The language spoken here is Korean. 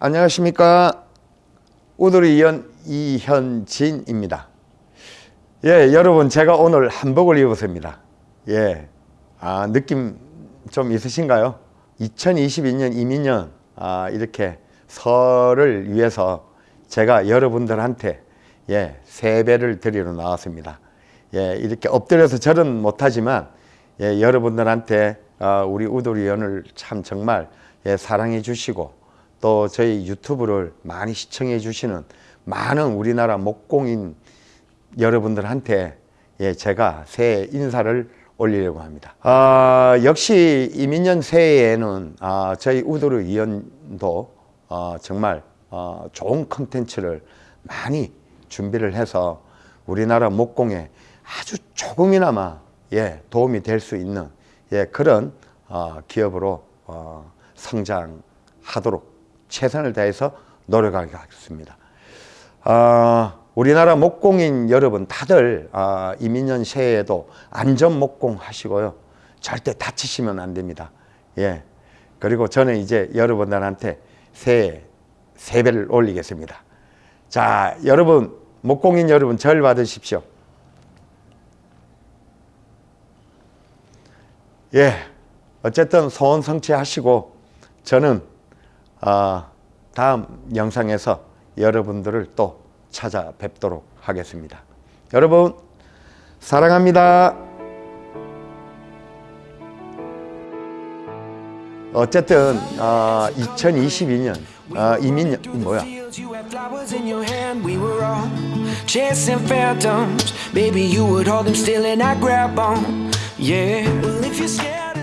안녕하십니까? 우두리 이연 이현진입니다. 예 여러분 제가 오늘 한복을 입었습니다. 예. 아, 느낌 좀 있으신가요? 2022년 이민년 아, 이렇게 설을 위해서 제가 여러분들한테 예 세배를 드리러 나왔습니다. 예 이렇게 엎드려서 절은 못하지만 예 여러분들한테 아, 우리 우두리 연을 참 정말 예, 사랑해 주시고 또 저희 유튜브를 많이 시청해 주시는 많은 우리나라 목공인 여러분들한테 예, 제가 새해 인사를 올리려고 합니다. 아, 역시 이민년 새해에는 아, 저희 우도르 위원도 어, 정말 어, 좋은 컨텐츠를 많이 준비를 해서 우리나라 목공에 아주 조금이나마 예, 도움이 될 수 있는 예, 그런 어, 기업으로 어, 성장하도록 최선을 다해서 노력하겠습니다. 어, 우리나라 목공인 여러분 다들 어, 이민년 새해에도 안전 목공 하시고요. 절대 다치시면 안 됩니다. 예. 그리고 저는 이제 여러분들한테 새해 세배를 올리겠습니다. 자, 여러분 목공인 여러분 절 받으십시오. 예. 어쨌든 소원 성취하시고 저는 어, 다음 영상에서 여러분들을 또 찾아뵙도록 하겠습니다. 여러분 사랑합니다. 어쨌든 어, 2022년 어, 이민년 뭐야? Baby, you would hold them still and I grab on. Yeah. Well, if you're scared.